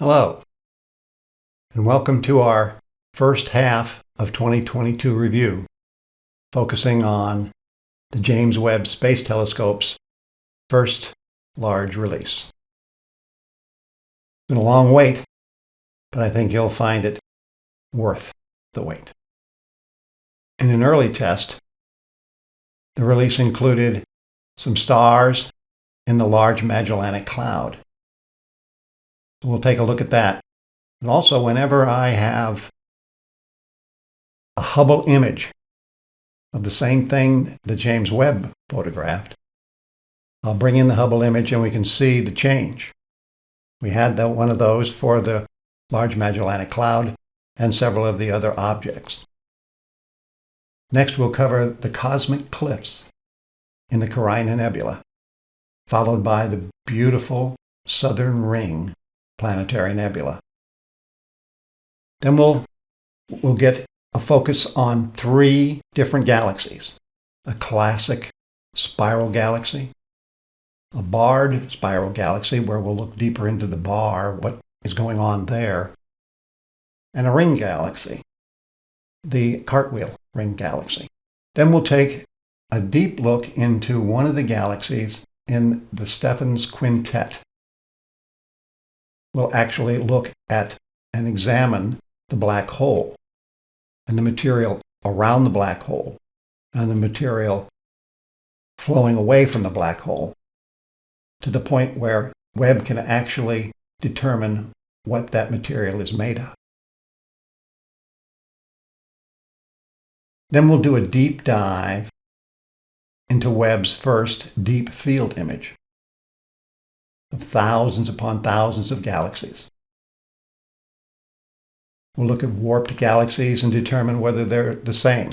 Hello, and welcome to our first half of 2022 review, focusing on the James Webb Space Telescope's first large release. It's been a long wait, but I think you'll find it worth the wait. In an early test, the release included some stars in the Large Magellanic Cloud We'll take a look at that. And also, whenever I have a Hubble image of the same thing that James Webb photographed, I'll bring in the Hubble image and we can see the change. We had that one of those for the Large Magellanic Cloud and several of the other objects. Next, we'll cover the cosmic cliffs in the Carina Nebula, followed by the beautiful southern ring planetary nebula. Then we'll, we'll get a focus on three different galaxies. A classic spiral galaxy, a barred spiral galaxy where we'll look deeper into the bar, what is going on there, and a ring galaxy, the cartwheel ring galaxy. Then we'll take a deep look into one of the galaxies in the Stephan's Quintet will actually look at and examine the black hole and the material around the black hole and the material flowing away from the black hole to the point where Webb can actually determine what that material is made of. Then we'll do a deep dive into Webb's first deep field image thousands upon thousands of galaxies. We'll look at warped galaxies and determine whether they're the same.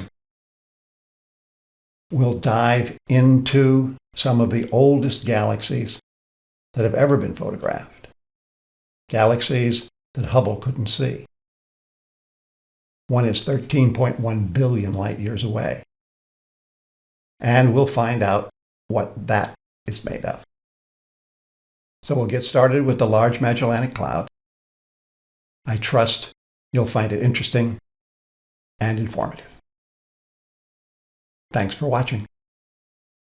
We'll dive into some of the oldest galaxies that have ever been photographed. Galaxies that Hubble couldn't see. One is 13.1 billion light years away. And we'll find out what that is made of. So we'll get started with the Large Magellanic Cloud. I trust you'll find it interesting and informative. Thanks for watching.